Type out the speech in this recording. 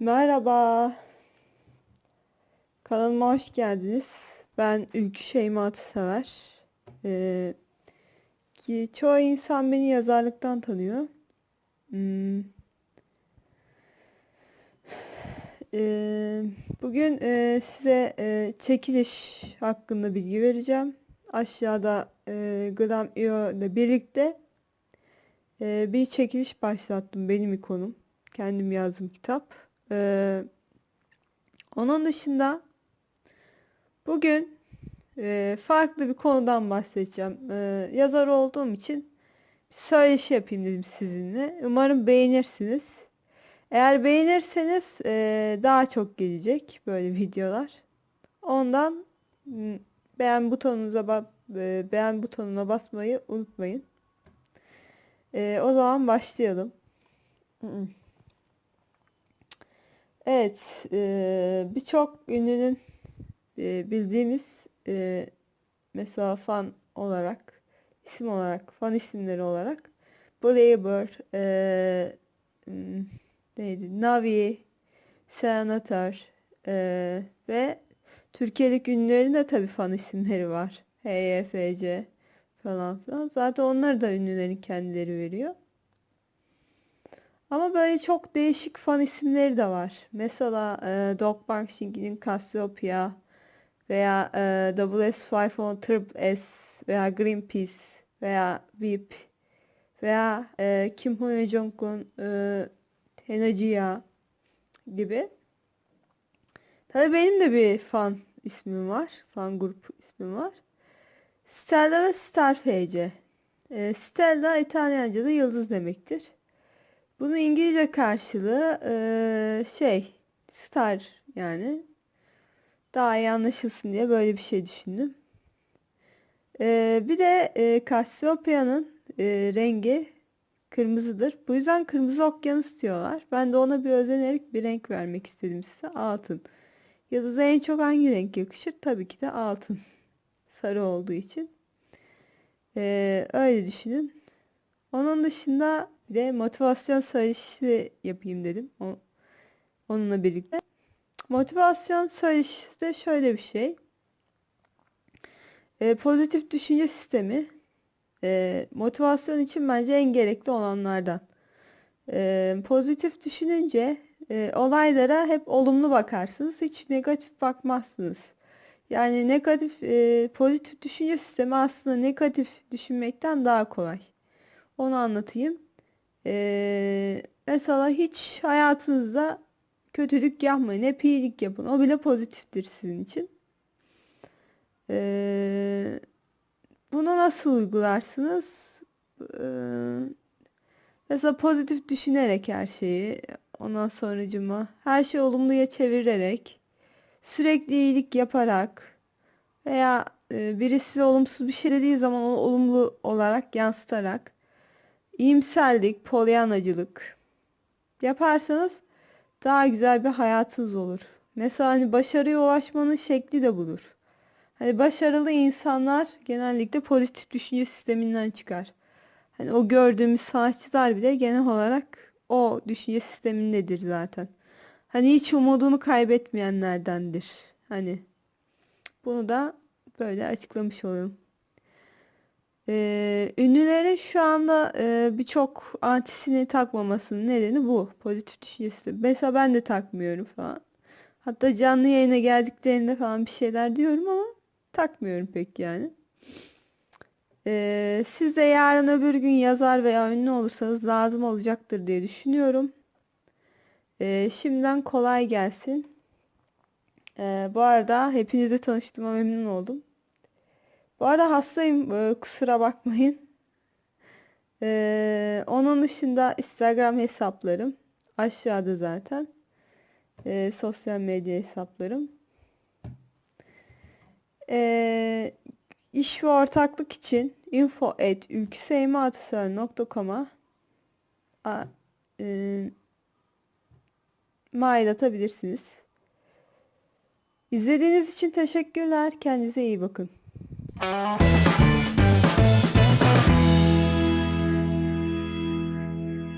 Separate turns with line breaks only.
Merhaba. Kanalıma hoş geldiniz. Ben Ülkü Şeyma Atısever. Ee, ki çoğu insan beni yazarlıktan tanıyor. Hmm. Ee, bugün e, size e, çekiliş hakkında bilgi vereceğim. Aşağıda e, Gram.io ile birlikte e, bir çekiliş başlattım. Benim ikonum. Kendim yazdım kitap. Ee, onun dışında bugün e, farklı bir konudan bahsedeceğim. Ee, yazar olduğum için söyleşi yapayım dedim sizinle. Umarım beğenirsiniz. Eğer beğenirseniz e, daha çok gelecek böyle videolar. Ondan beğen butonunuza ba- e, beğen butonuna basmayı unutmayın. E, o zaman başlayalım. Evet, e, birçok ünlünün e, bildiğimiz e, mesela fan olarak, isim olarak, fan isimleri olarak Blaber, e, m, neydi, Navi, Senator e, ve Türkiye'deki ünlülerin de tabii fan isimleri var. HYFC falan filan. Zaten onları da ünlülerin kendileri veriyor. Ama böyle çok değişik fan isimleri de var. Mesela e, Dog Bankshink'in Cassiopeia veya e, WS510 Triple S veya Greenpeace veya VIP veya e, Kim Hoon Jong'un e, Tenajia gibi. Tabii benim de bir fan ismim var. Fan grup ismim var. Stella ve Starfece. E, Stella İtalyanca'da yıldız demektir. Bunun İngilizce karşılığı eee, şey star yani daha iyi anlaşılsın diye böyle bir şey düşündüm. Eee, bir de eee Cassiopeia'nın eee, rengi kırmızıdır. Bu yüzden kırmızı okyanus diyorlar. Ben de ona bir özenerek bir renk vermek istedim size. Altın. Yıldız'a en çok hangi renk yakışır? Tabii ki de altın. Sarı olduğu için. Eee, öyle düşünün. Onun dışında bir de motivasyon söyleşisi yapayım dedim. O, onunla birlikte. Motivasyon söyleşisi de şöyle bir şey. E, pozitif düşünce sistemi e, motivasyon için bence en gerekli olanlardan. E, pozitif düşününce e, olaylara hep olumlu bakarsınız. Hiç negatif bakmazsınız. Yani negatif, e, pozitif düşünce sistemi aslında negatif düşünmekten daha kolay. Onu anlatayım. Ee, mesela hiç hayatınızda kötülük yapmayın. Hep iyilik yapın. O bile pozitiftir sizin için. Ee, bunu nasıl uygularsınız? Ee, mesela pozitif düşünerek her şeyi. Ondan sonracıma her şeyi olumluya çevirerek sürekli iyilik yaparak veya e, birisi olumsuz bir şey dediği zaman onu olumlu olarak yansıtarak iyimserlik, polyanacılık yaparsanız daha güzel bir hayatınız olur. Mesela hani başarıya ulaşmanın şekli de budur. Hani başarılı insanlar genellikle pozitif düşünce sisteminden çıkar. Hani o gördüğümüz sanatçılar bile genel olarak o düşünce sistemindedir zaten. Hani hiç umudunu kaybetmeyenlerdendir. Hani bunu da böyle açıklamış olalım. Ee, ünlülerin şu anda e, birçok antisini takmamasının nedeni bu. Pozitif düşüncesi. Mesela ben de takmıyorum falan. Hatta canlı yayına geldiklerinde falan bir şeyler diyorum ama takmıyorum pek yani. Ee, siz de yarın öbür gün yazar veya ünlü olursanız lazım olacaktır diye düşünüyorum. Ee, şimdiden kolay gelsin. Ee, bu arada hepinizle tanıştığıma memnun oldum. Bu arada hastayım. e, kusura bakmayın. Ee, onun dışında Instagram hesaplarım aşağıda zaten. Ee, sosyal medya hesaplarım. Ee, iş ve ortaklık için info at ülküseymaatısar.com'a e, mail atabilirsiniz. İzlediğiniz için teşekkürler. Kendinize iyi bakın. Música